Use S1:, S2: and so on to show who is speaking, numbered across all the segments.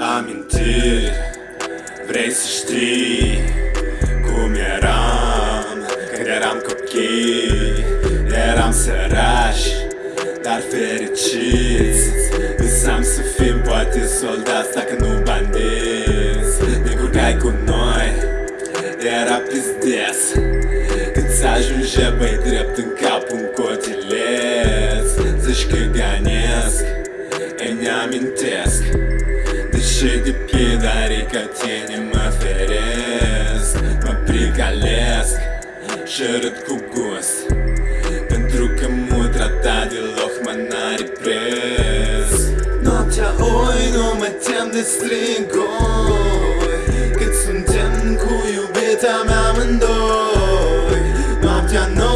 S1: amintiri Vrei să știi cum eram Când eram copii? Eram sărași, dar fericiți. Visam să fim poate soldați dacă nu bandiți. Ne curcai cu noi, era pizdes Când ajunge băi drept în cap un cotileț Zici că ganesc, îmi amintesc Žaidi pida reikia tienim aferės Paprikalės Šerit kugus Pentru că mutra ta de lohmana reprez Noaptea nu oi nu mă tem de stringoi Cât suntem cu iubita mea amândoi Noaptea noi nu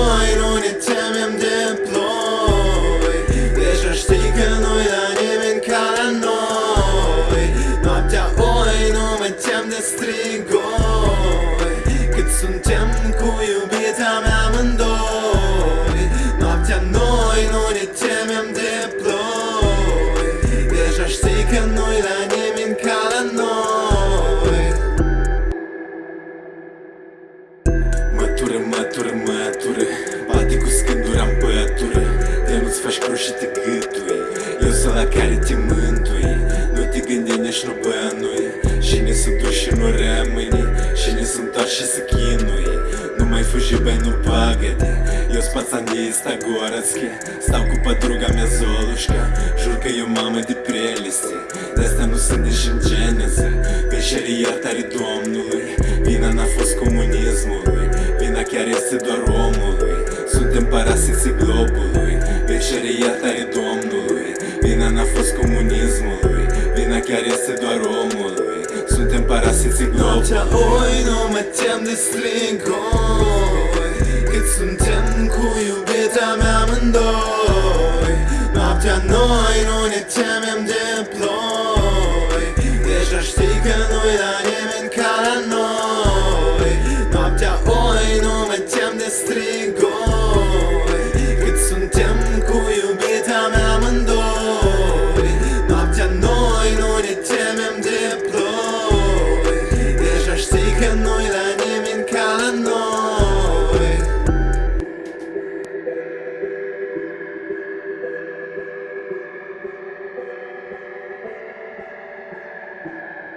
S1: strigoi Cât suntem cu iubita mea amândoi. Noaptea noi nu ne temem de ploi Deja știi că nu-i la nimeni ca la noi. Mătură, mătură, mătură Bate cu scândura în pătură. De nu-ți faci cruci și te gâtui Eu sunt la care te mântui. Nu te gândi nici nu bănui Și ne să duci și nu rămâni Și ne să întorci și să chinui Nu mai fugi, băi, nu pagă-te Eu спацанista городски Stau cu подруга mea Zolușca Jur că eu mamă de preliste De-astea nu sunt nici în geneză Că și iertare Domnului Vina n-a fost comunismului Vina chiar este doar omului Suntem parasiții globului Veșere iertare Suntem parasiții globului Noaptea oi nu mă tem de strigoi Cât suntem cu iubita mea amândoi Noaptea noi nu ne temem de